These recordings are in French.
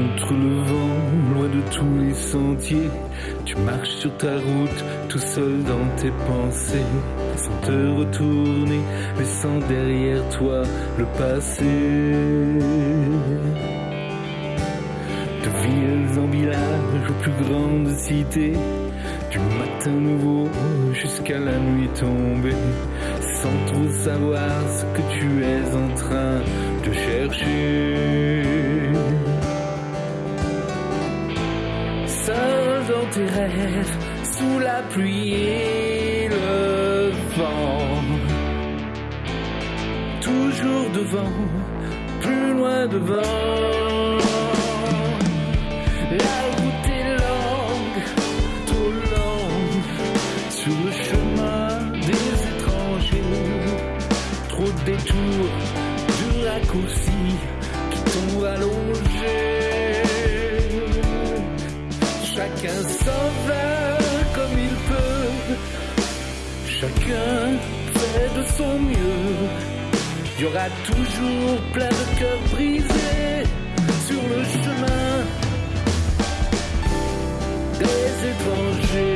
Contre le vent, loin de tous les sentiers, tu marches sur ta route, tout seul dans tes pensées, sans te retourner, laissant derrière toi le passé. De villes en village aux plus grandes cités, du matin nouveau jusqu'à la nuit tombée, sans trop savoir ce que tu es en train de chercher. Sous la pluie et le vent, toujours devant, plus loin devant. La route est longue, trop longue, sur le chemin des étrangers. Trop de détours, de raccourcis qui t'ont allongé. Chacun s'en va comme il peut, chacun fait de son mieux. Il y aura toujours plein de cœurs brisés sur le chemin des étrangers.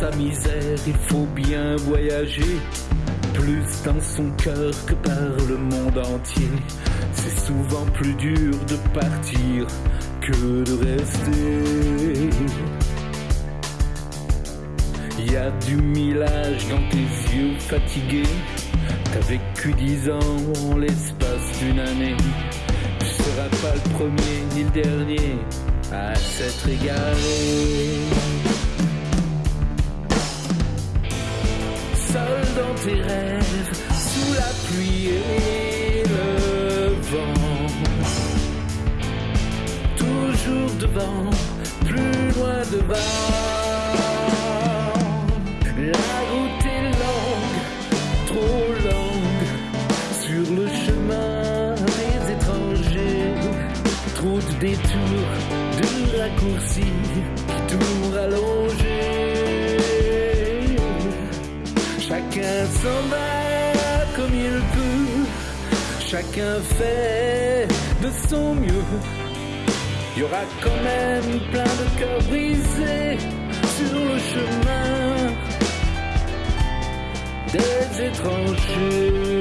Sa misère, il faut bien voyager. Plus dans son cœur que par le monde entier. C'est souvent plus dur de partir que de rester. Y a du millage dans tes yeux fatigués. T'as vécu dix ans en l'espace d'une année. Tu seras pas le premier ni le dernier à s'être égaré. Sous la pluie et le vent. Toujours devant, plus loin devant. La route est longue, trop longue, sur le chemin des étrangers. Trop de détours, de raccourcis qui tout chacun fait de son mieux. Il y aura quand même plein de cœurs brisés sur le chemin des étrangers.